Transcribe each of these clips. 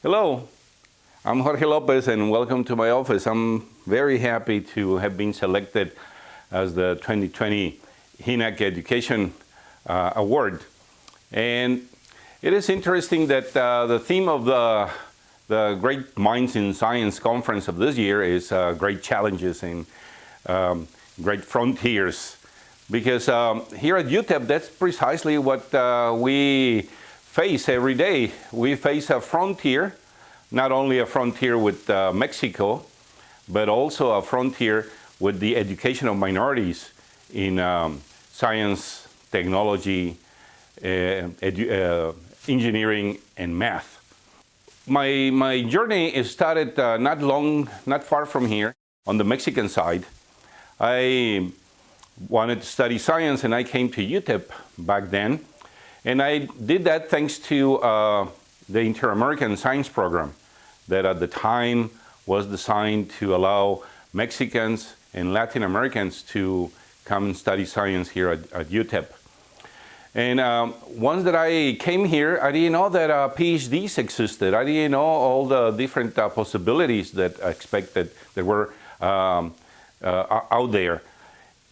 Hello, I'm Jorge Lopez and welcome to my office. I'm very happy to have been selected as the 2020 HENAAC Education uh, Award. And it is interesting that uh, the theme of the, the Great Minds in Science conference of this year is uh, great challenges and um, great frontiers. Because um, here at UTEP, that's precisely what uh, we face every day. We face a frontier, not only a frontier with uh, Mexico, but also a frontier with the education of minorities in um, science, technology, uh, uh, engineering, and math. My, my journey started uh, not long, not far from here, on the Mexican side. I wanted to study science and I came to UTEP back then and I did that thanks to uh, the Inter-American Science Program that at the time was designed to allow Mexicans and Latin Americans to come and study science here at, at UTEP. And um, once that I came here, I didn't know that uh, PhDs existed. I didn't know all the different uh, possibilities that I expected that were um, uh, out there.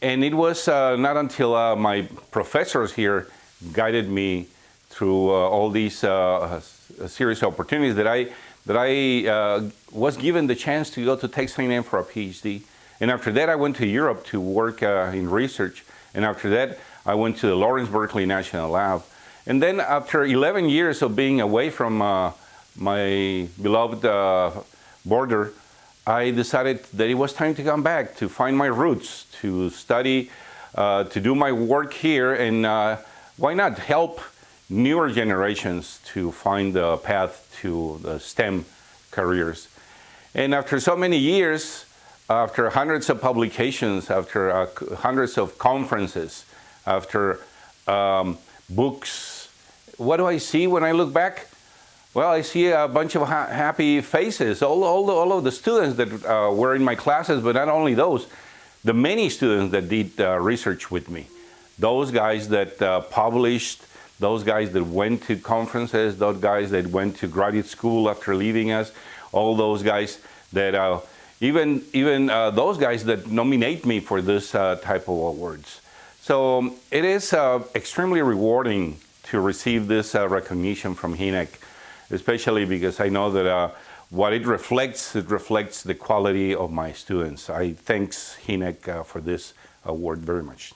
And it was uh, not until uh, my professors here guided me through uh, all these uh, series of opportunities that I, that I uh, was given the chance to go to Texas A&M for a PhD. And after that, I went to Europe to work uh, in research. And after that, I went to the Lawrence Berkeley National Lab. And then after 11 years of being away from uh, my beloved uh, border, I decided that it was time to come back, to find my roots, to study, to do my work here, and why not help newer generations to find the path to the STEM careers? And after so many years, after hundreds of publications, after uh, hundreds of conferences, after um, books, what do I see when I look back? Well, I see a bunch of ha happy faces, all, all, all of the students that uh, were in my classes, but not only those, the many students that did uh, research with me those guys that uh, published, those guys that went to conferences, those guys that went to graduate school after leaving us, all those guys that, uh, even, even uh, those guys that nominate me for this uh, type of awards. So um, it is uh, extremely rewarding to receive this uh, recognition from HENAAC, especially because I know that what it reflects, it reflects the quality of my students. I thanks HENAAC for this award very much.